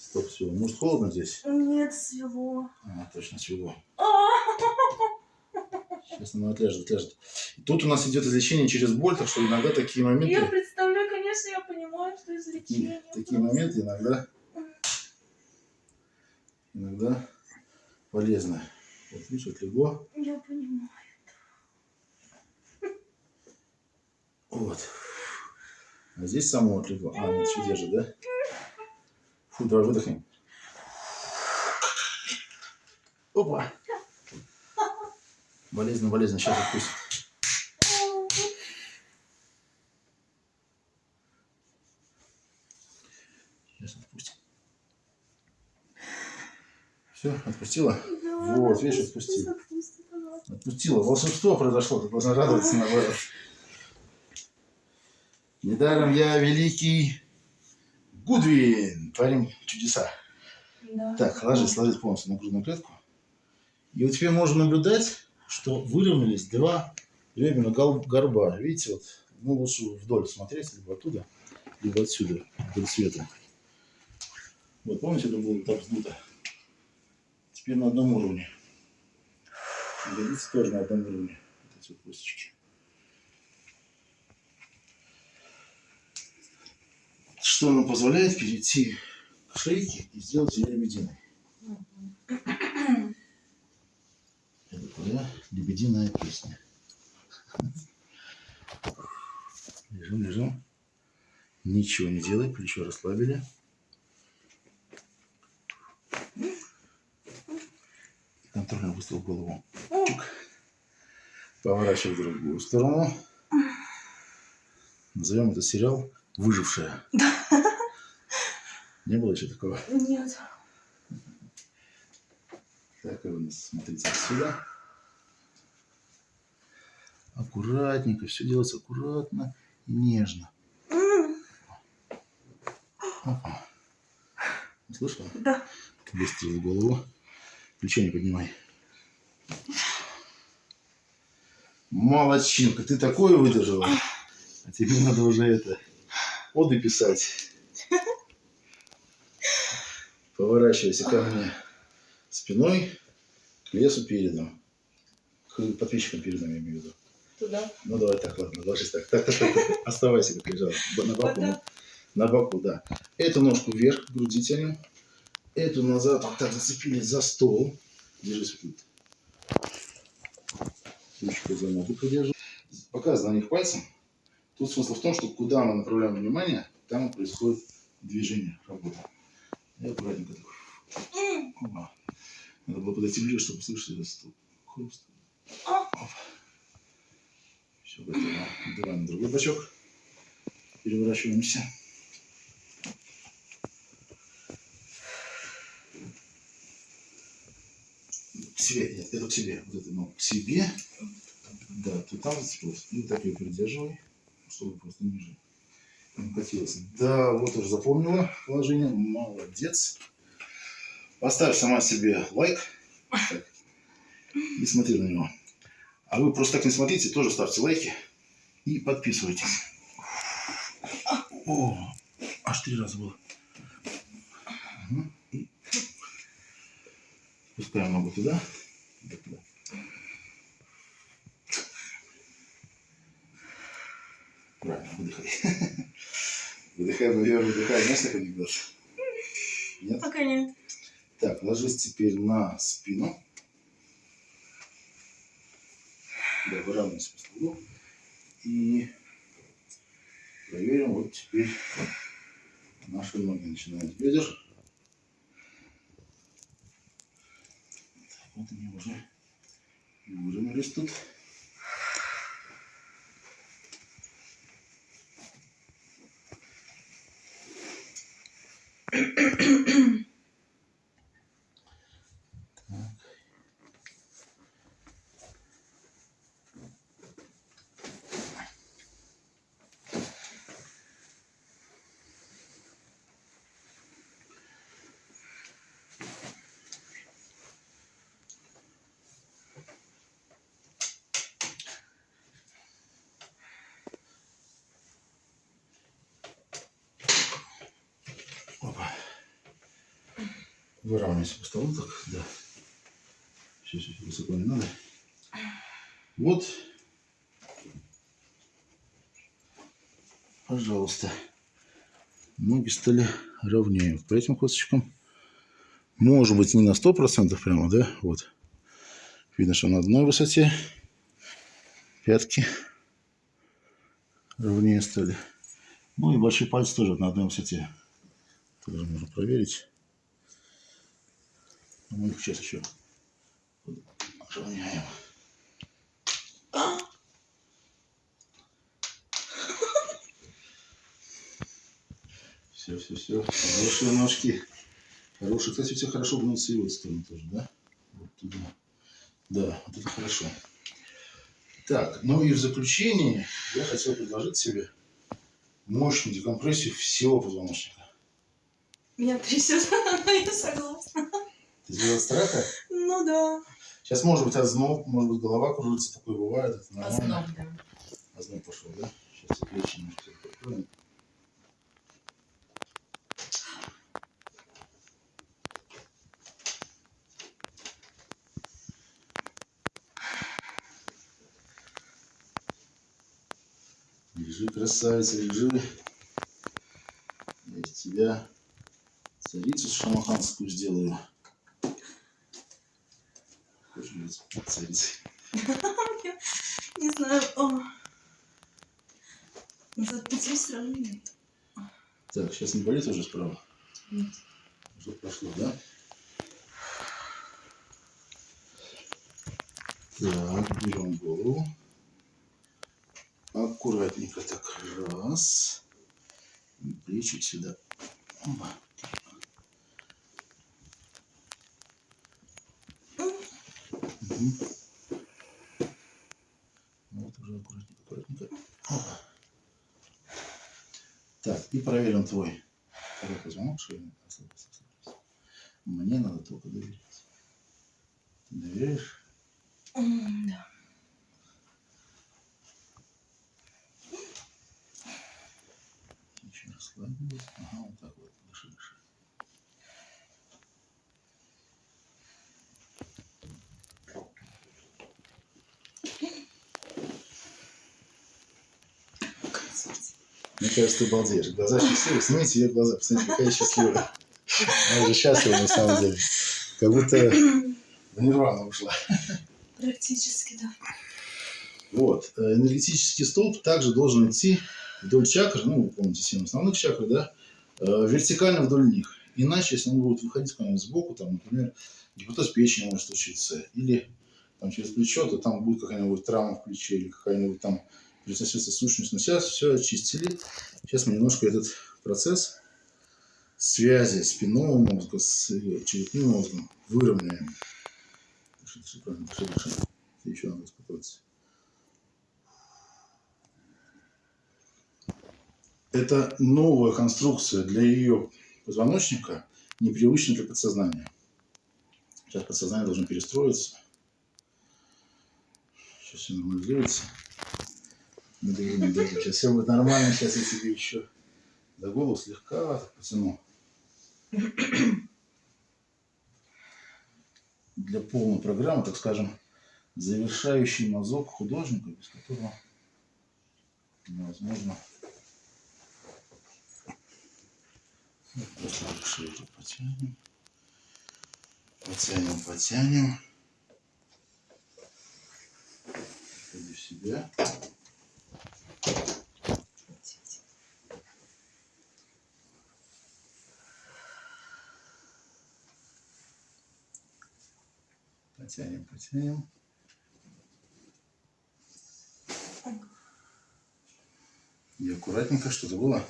Стоп, все. Может, холодно здесь? Нет, свело. А, точно, свело. А, Сейчас оно отлежит, отлежит. И тут у нас идет излечение через боль, так что иногда такие Я моменты, представляю, конечно, я понимаю, что излечение. такие моменты иногда, иногда полезны. Видишь, отлегло. Я понимаю. Вот. А здесь само отлегло. А, нет, еще держит, да? Фу, давай выдохнем. Опа. Болезненно, болезненно. Сейчас отпустим. Сейчас отпустим. Все, отпустила? Вот, видишь, отпустила. Отпустила. Волшебство произошло, ты должна радоваться наоборот. Недаром я великий Гудвин. Творим чудеса. Да. Так, ложись, ложись полностью на грудную клетку. И вот теперь можно наблюдать, что выровнялись два гол- горба. Видите, вот, ну лучше вдоль смотреть, либо оттуда, либо отсюда, вдоль света. Вот, помните, это было так вздуто? Теперь на одном уровне. Ягодицы тоже на одном уровне. Вот эти вот косточки. Что нам позволяет перейти к шейки и сделать ее лебединой. Это твоя лебединая песня. Лежим, лежим. Ничего не делай, плечо расслабили. Контрольно выставил голову. Чук. Поворачивай в другую сторону. Назовем этот сериал «Выжившая». Не было еще такого? Нет. Так, вы нас смотрите отсюда. Аккуратненько, все делается аккуратно и нежно. Слышала? Да. Выстрел в голову. Плечо не поднимай. Молодчинка, ты такое выдержала. А тебе надо уже это, оды писать. Поворачивайся ко мне спиной к лесу передом. К подписчикам передом, я имею в виду. Туда. Ну давай так, ладно, ложись так. Так, так, так, так. Оставайся, как лежала. На боку. Вот. На боку, да. Эту ножку вверх, груди тянем. Эту назад, вот так зацепились за стол. Держись вот Ручку за ногу подержи. Показывай на них пальцем. Тут смысл в том, что куда мы направляем внимание, там происходит движение, работа. И аккуратненько так. Опа. Надо было подойти ближе, чтобы слышать этот стул. Хруст. Все, готово. Давай на другой бочок. Переворачиваемся. К себе, нет, это к себе. Вот это, ну, к себе. Да, ты там зацепилась. И вот так ее придерживай, чтобы просто ниже не катилась. Да, вот уже запомнила положение. Молодец. Поставь сама себе лайк. Так. И смотри на него. А вы просто так не смотрите, тоже ставьте лайки и подписывайтесь. О, аж три раза было. Мгм. И ногу туда. Правильно, выдыхай. *laughs* Выдыхай, наверное, выдыхай. Знаешь, как анекдот? Нет? Пока нет. Так, ложись теперь на спину. Да, выравнивайся по столу. И проверим вот теперь наши ноги начинают с бедер. Так, вот они уже выровнялись тут. Опа. *clears throat* Выравнивайся по столу так, да. Все, все, высоко не надо. Вот. Пожалуйста. Ноги стали ровнее. По этим косточкам. Может быть, не на 100% прямо, да? Вот. Видно, что на одной высоте. Пятки ровнее стали. Ну и большие пальцы тоже на одной высоте. Тоже можно проверить. Мы их сейчас еще равняем. Все, все, все. Хорошие ножки. Хорошие. Кстати, тебя хорошо гнутся и в эту сторону тоже, да? Вот туда. Да, вот это хорошо. Так, ну и в заключение я хотел предложить себе мощную декомпрессию всего позвоночника. Меня трясет, *laughs* я согласна. Ты сделал страха? Ну да. Сейчас может быть озноб, может быть голова кружится, такое бывает, это нормально. Озноб, да. Озноб пошел, да? Сейчас я плечи немножко подкроем. Лежи, красавица, лежи. Я из тебя царица шамаханскую сделаю. Быть царицей? Не знаю. Назад пути все равно нет. Так, сейчас не болит уже справа? Нет. Что прошло, да? Так, берем голову. Аккуратненько так. Раз. И Плечик сюда. Опа. Вот уже аккуратненько, аккуратненько. Так, и проверим твой шеи. Расслабься, расслабься. Мне надо только доверять. Ты доверяешь? Да. Расслабилась. Ага, вот так вот. Дыши, дыши. Мне кажется, ты балдеешь. Глаза счастливые. Снимите ее глаза. Посмотрите, какая счастливая. Она уже счастлива на самом деле. Как будто в нирвану ушла. Практически, да. Вот. Э, Энергетический столб также должен идти вдоль чакр, ну, вы помните, семь основных чакр, да, э, вертикально вдоль них. Иначе, если он будет выходить куда-нибудь сбоку, там, например, гипотез печени может случиться, или там, через плечо, то там будет какая-нибудь травма в плече, или какая-нибудь там присоседство сущность. Но сейчас все очистили. Сейчас мы немножко этот процесс связи спинного мозга с черепным мозгом выровняем. Еще надо успокоиться. Это новая конструкция для ее позвоночника, непривычная для подсознания. Сейчас подсознание должно перестроиться. Сейчас все нормализуется. Не дави. Сейчас все будет нормально. Сейчас я тебе еще до голову слегка потяну. Для полной программы, так скажем, завершающий мазок художника, без которого невозможно Просто потянем. Потянем, потянем. Приходи в себя. Потянем, потянем. И аккуратненько что-то было.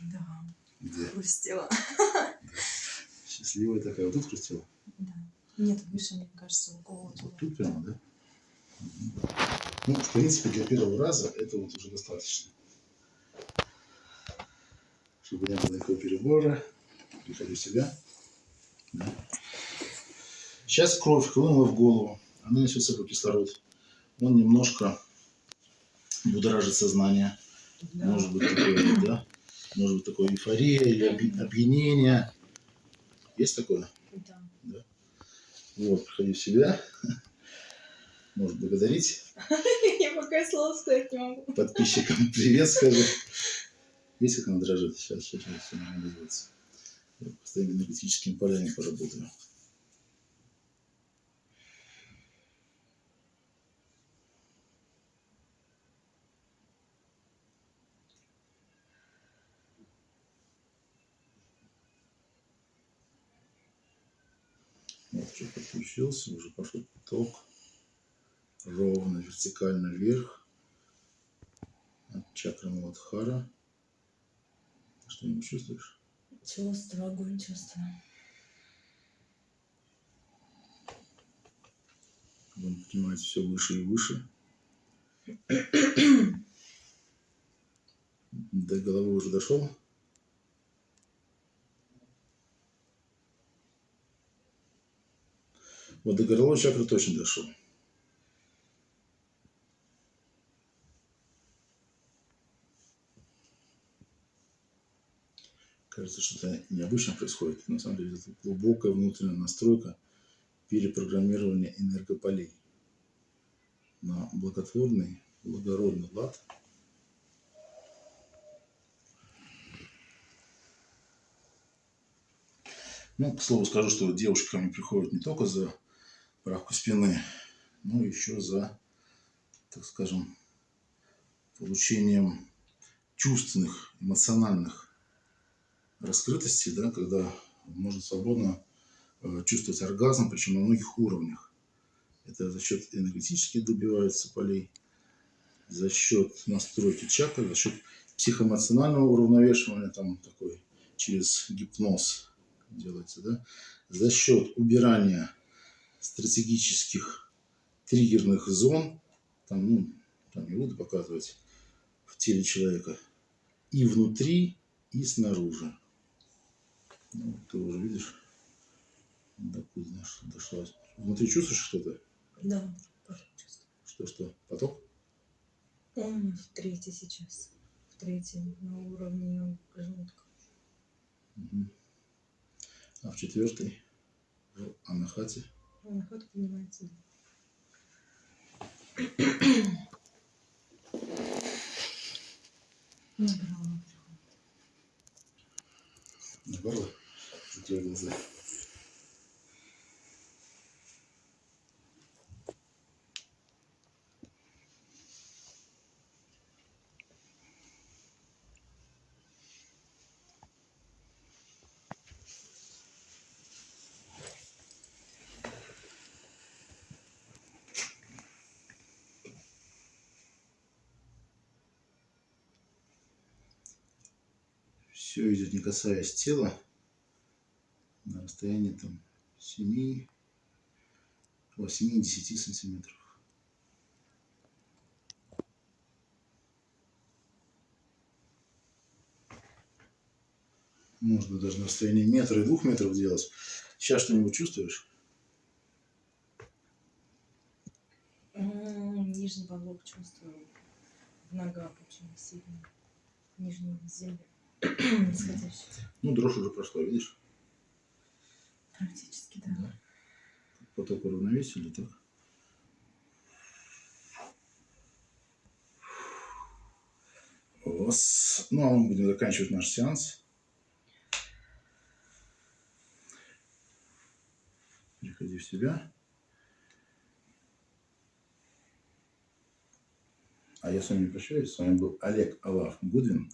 Да. Где? Хрустела. Счастливая такая. Вот тут хрустела. Да. Нет, выше, мне кажется, в голову. Вот тут прямо, да? Ну, в принципе, для первого раза это вот уже достаточно. Чтобы не было никакого перебора. Приходи в себя. Да. Сейчас кровь хлынула в голову. Она несет с собой кислород. Он немножко будоражит сознание. Может быть такое, да? Может быть такое эйфория или опьянение. Есть такое? Да. Вот, приходи в себя. Может благодарить *laughs* Я пока слова сказать не могу. подписчикам *laughs* привет скажи. Видите, как она дрожит? Сейчас, сейчас, сейчас с твоими энергетическими полями поработаю. Вот уже подключился, уже пошел поток. Ровно, вертикально вверх. От чакры Муладхара. Ты что-нибудь чувствуешь? Чувствую, огонь чувствую. Он поднимается все выше и выше. До головы уже дошел. Вот до горловой чакры точно дошел. Кажется, что-то необычно происходит. На самом деле это глубокая внутренняя настройка перепрограммирования энергополей на благотворный, благородный лад. Ну, к слову скажу, что девушки ко мне приходят не только за правку спины, но еще за, так скажем, получением чувственных, эмоциональных раскрытостей, да, когда можно свободно э, чувствовать оргазм, причем на многих уровнях. Это за счет энергетически добивается полей, за счет настройки чакры, за счет психоэмоционального уравновешивания, там такой через гипноз делается, да, за счет убирания стратегических триггерных зон, там, ну, там не буду показывать, в теле человека, и внутри, и снаружи. Ну, ты уже видишь, докуда дошла. Внутри чувствуешь что-то? Да, чувствую. Что-что? Поток? Он в третий сейчас. В третьем на уровне желудка. Мгм. А в четвертый? В анахате? Он ход поднимается. Набрала. На горло? Закрой глаза. Все идет не касаясь тела, на расстоянии там 7, 8-10 сантиметров. Можно даже на расстоянии метра и двух метров делать. Сейчас что-нибудь чувствуешь? Нижний подлог чувствую. В ногах очень сильно. Нижний земли. Ну, дрожь уже прошла, видишь? Практически, да. Поток уравновесили, так? Вас... Ну, а мы будем заканчивать наш сеанс. Приходи в себя. А я с вами прощаюсь. С вами был Олег Алав Гудвин.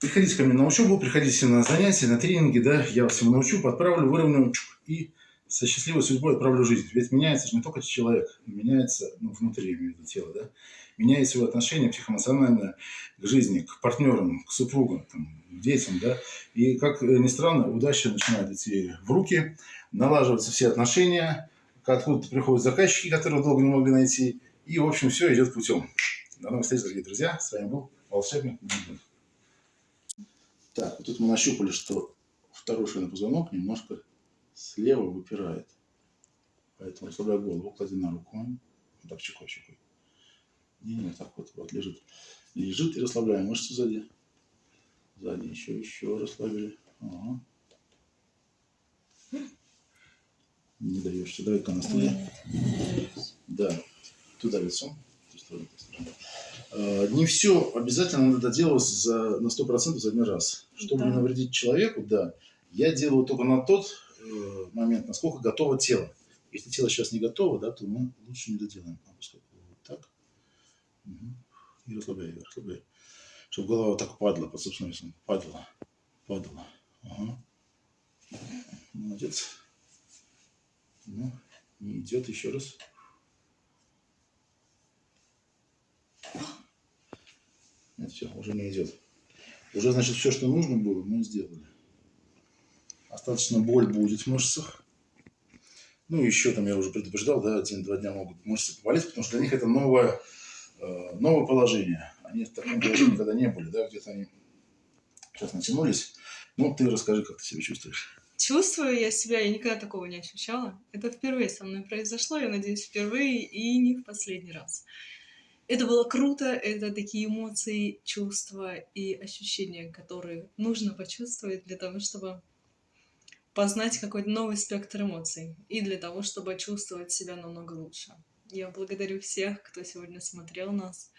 Приходите ко мне на учебу, приходите на занятия, на тренинги, да, я вас всему научу, подправлю, выровняю и со счастливой судьбой отправлю жизнь. Ведь меняется же не только человек, меняется, ну, внутри, имею тело, да, меняется его отношение психоэмоциональное к жизни, к партнерам, к супругам, там, к детям, да. И, как ни странно, удача начинает идти в руки, налаживаются все отношения, откуда-то приходят заказчики, которых долго не могли найти, и, в общем, все идет путем. До новых встреч, дорогие друзья. С вами был волшебник Гудвин. Так, вот тут мы нащупали, что второй шейный позвонок немножко слева выпирает. Поэтому расслабляй голову, клади на руку. Вот так чекой, чекой. Не, не, так вот, вот лежит. Лежит и расслабляем мышцы сзади. Сзади еще, еще расслабили. Ага. Не даешься. Давай-ка на стуле. Да, туда лицом. ту сторону, ту сторону. А, Не все обязательно надо делать за, на 100% за один раз. Чтобы не Да. навредить человеку, да, я делаю только на тот э, момент, насколько готово тело. Если тело сейчас не готово, да, то мы лучше не доделаем. А вот так. Мгм. И расслабляй, расслабляй. Чтобы голова вот так падала под собственным весом. Падала. Падала. Ага. Молодец. Ну, не идет еще раз. Нет, все, уже не идет. Уже, значит, все, что нужно было, мы сделали. Остаточно боль будет в мышцах. Ну, еще там я уже предупреждал, да, один-два дня могут мышцы поболеть, потому что для них это новое, э, новое положение. Они в таком положении никогда не были, да, где-то они сейчас натянулись. Ну, ты расскажи, как ты себя чувствуешь. Чувствую я себя, я никогда такого не ощущала. Это впервые со мной произошло, я надеюсь, впервые и не в последний раз. Это было круто, это такие эмоции, чувства и ощущения, которые нужно почувствовать для того, чтобы познать какой-то новый спектр эмоций и для того, чтобы чувствовать себя намного лучше. Я благодарю всех, кто сегодня смотрел нас.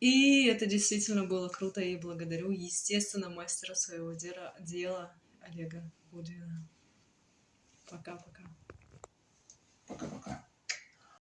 И это действительно было круто, и благодарю, естественно, мастера своего дела, дела Олега Гудвина. Пока-пока.